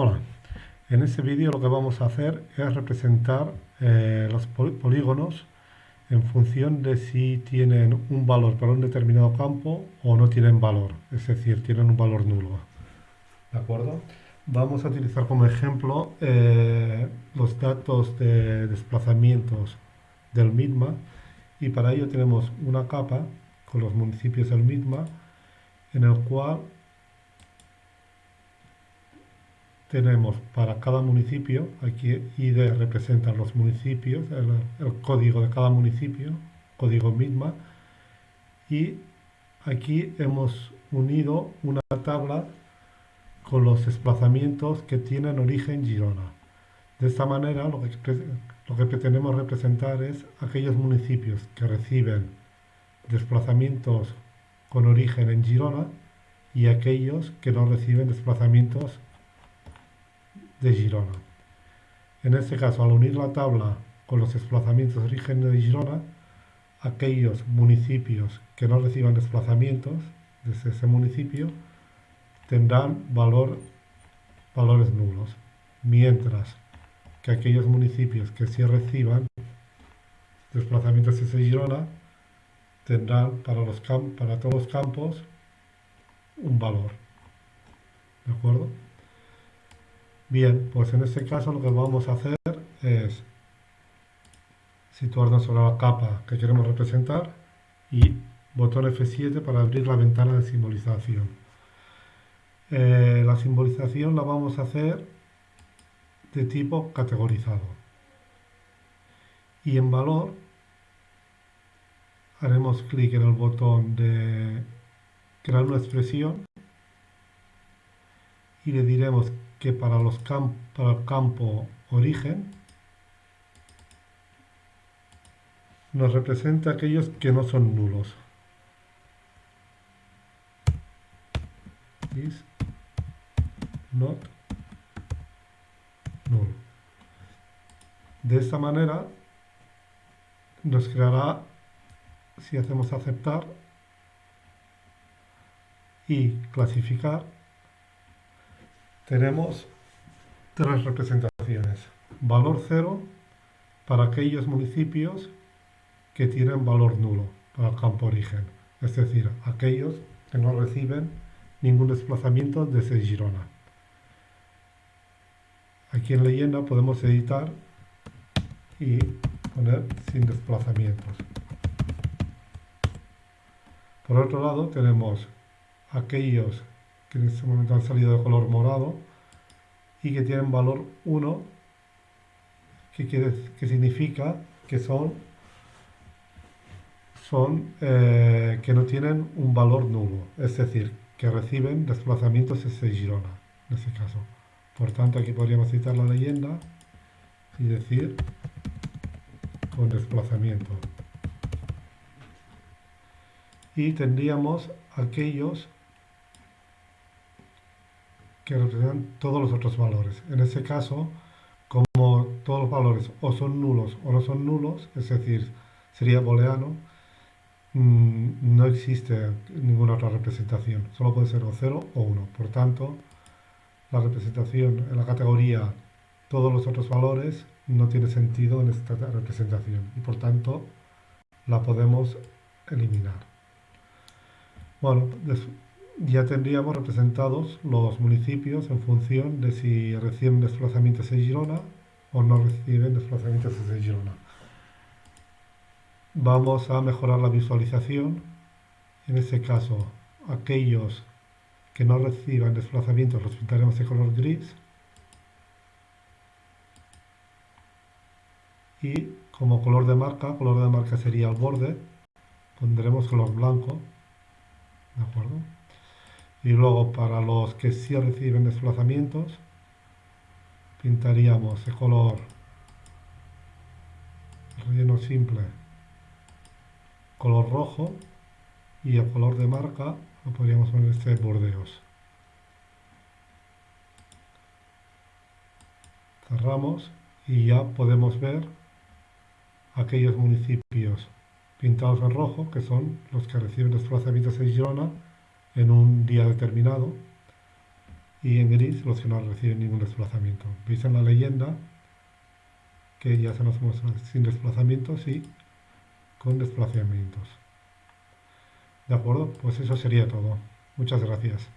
Hola, en este vídeo lo que vamos a hacer es representar eh, los polígonos en función de si tienen un valor para un determinado campo o no tienen valor, es decir, tienen un valor nulo. ¿De acuerdo? Vamos a utilizar como ejemplo eh, los datos de desplazamientos del MITMA y para ello tenemos una capa con los municipios del MITMA en el cual tenemos para cada municipio, aquí ID representa los municipios, el, código de cada municipio, código misma, y aquí hemos unido una tabla con los desplazamientos que tienen origen Girona. De esta manera lo que, lo que pretendemos representar es aquellos municipios que reciben desplazamientos con origen en Girona y aquellos que no reciben desplazamientos de Girona. En este caso, al unir la tabla con los desplazamientos de origen de Girona, aquellos municipios que no reciban desplazamientos desde ese municipio tendrán valor, valores nulos, mientras que aquellos municipios que sí reciban desplazamientos desde Girona tendrán para, los para todos los campos un valor. ¿De acuerdo? Bien, pues en este caso lo que vamos a hacer es situarnos sobre la capa que queremos representar y botón F7 para abrir la ventana de simbolización. Eh, la simbolización la vamos a hacer de tipo categorizado. Y en valor haremos clic en el botón de crear una expresión y le diremos que para, los para el campo origen nos representa aquellos que no son nulos. Is not null. De esta manera nos creará, si hacemos aceptar y clasificar, tenemos tres representaciones. Valor cero para aquellos municipios que tienen valor nulo para el campo origen, es decir, aquellos que no reciben ningún desplazamiento desde Girona. Aquí en leyenda podemos editar y poner sin desplazamientos. Por otro lado tenemos aquellos que en este momento han salido de color morado y que tienen valor 1 que, quiere, que significa que son, son eh, que no tienen un valor nulo, es decir, que reciben desplazamientos desde Girona, en este caso. Por tanto, aquí podríamos citar la leyenda y decir con desplazamiento. Y tendríamos aquellos que representan todos los otros valores. En este caso, como todos los valores o son nulos o no son nulos, es decir, sería booleano, mm, no existe ninguna otra representación. Solo puede ser o 0 o 1. Por tanto, la representación en la categoría todos los otros valores no tiene sentido en esta representación y por tanto la podemos eliminar. Bueno, ya tendríamos representados los municipios en función de si reciben desplazamientos de Girona o no reciben desplazamientos de Girona. Vamos a mejorar la visualización. En este caso, aquellos que no reciban desplazamientos los pintaremos de color gris. Y como color de marca, color de marca sería el borde, pondremos color blanco. ¿De acuerdo? Y luego para los que sí reciben desplazamientos pintaríamos de color relleno simple. Color rojo y el color de marca lo podríamos poner este bordeos. Cerramos y ya podemos ver aquellos municipios pintados en rojo que son los que reciben desplazamientos en Girona en un día determinado y en gris los que no reciben ningún desplazamiento. Veis en la leyenda que ya se nos muestra sin desplazamientos y con desplazamientos. De acuerdo, pues eso sería todo. Muchas gracias.